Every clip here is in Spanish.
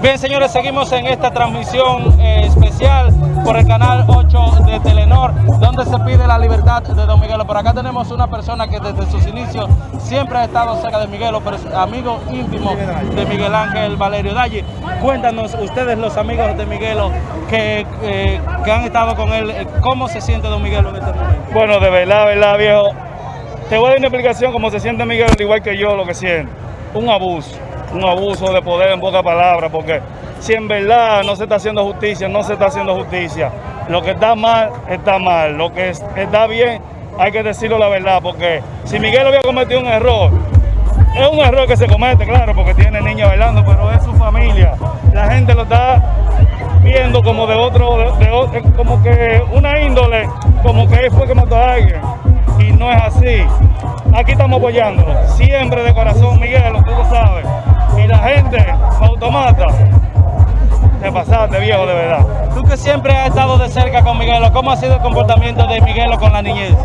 Bien, señores, seguimos en esta transmisión eh, especial por el canal 8 de Telenor, donde se pide la libertad de Don Miguelo. Por acá tenemos una persona que desde sus inicios siempre ha estado cerca de Miguelo, pero es amigo íntimo de Miguel Ángel Valerio Dalle. Cuéntanos, ustedes los amigos de Miguelo que, eh, que han estado con él, ¿cómo se siente Don Miguelo en este momento? Bueno, de verdad, verdad, viejo. Te voy a dar una explicación cómo se siente Miguel, igual que yo lo que siente. Un abuso, un abuso de poder en pocas palabras, porque si en verdad no se está haciendo justicia, no se está haciendo justicia. Lo que está mal, está mal. Lo que es- está bien, hay que decirlo la verdad, porque si Miguel había cometido un error, es un error que se comete, claro, porque tiene niña bailando, pero es su familia. La gente lo está viendo como de otro, de, de como que una índole, como que él fue que mató a alguien. Y no es así. Aquí estamos apoyándolo, siempre de corazón, Miguel, tú lo sabes. Y la gente, automata, te pasaste, viejo, de verdad. Tú que siempre has estado de cerca con Miguelo, ¿cómo ha sido el comportamiento de Miguelo con la niñez?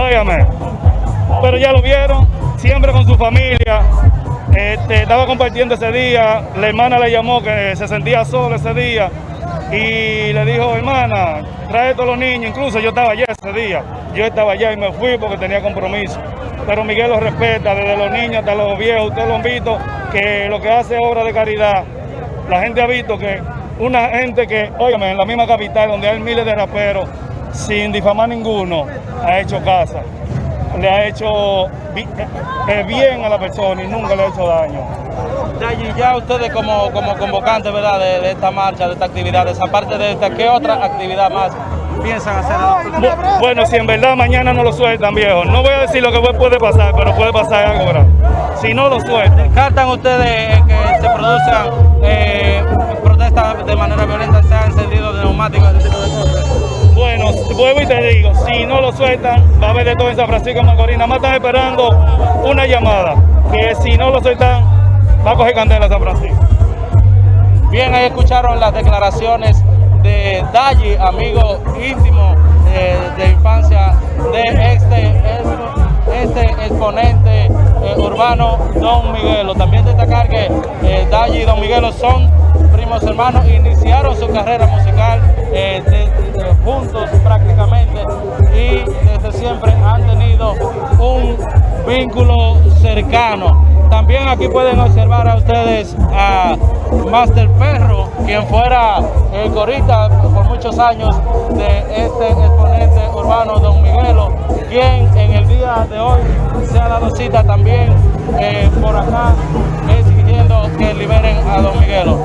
Óigame, pero ya lo vieron, siempre con su familia. Este, estaba compartiendo ese día, la hermana le llamó que se sentía sola ese día y le dijo, hermana, trae todos los niños, incluso yo estaba allá ese día, yo estaba allá y me fui porque tenía compromiso. Pero Miguel lo respeta, desde los niños hasta los viejos, ustedes lo han visto, que lo que hace es obra de caridad. La gente ha visto que una gente que, óigame, en la misma capital donde hay miles de raperos, sin difamar ninguno, ha hecho casa. Le ha hecho bi- eh, bien a la persona y nunca le ha hecho daño. Dayi, ya ustedes como, como convocantes ¿verdad? De, de esta marcha, de esta actividad, aparte de esta, ¿qué otra actividad más piensan hacer? Bu- Bueno, si en verdad mañana no lo sueltan, viejo, no voy a decir lo que puede pasar, pero puede pasar algo grave. Si no lo sueltan, ¿Descartan ustedes eh, que se produzcan eh, protestas de manera violenta, se han encendido de neumáticos, ese tipo de cosas? Vuelvo y te digo, si no lo sueltan, va a haber de todo en San Francisco de Macorís. Nada más están esperando una llamada, que si no lo sueltan, va a coger candela San Francisco. Bien, ahí escucharon las declaraciones de Dayi, amigo íntimo eh, de infancia de este, este exponente eh, urbano, Don Miguelo. También destacar que eh, Dayi y Don Miguelo son primos hermanos, iniciaron su carrera musical vínculo cercano. También aquí pueden observar a ustedes a Master Perro, quien fuera el corista por muchos años de este exponente urbano Don Miguelo, quien en el día de hoy se ha dado cita también eh, por acá eh, exigiendo que liberen a Don Miguelo.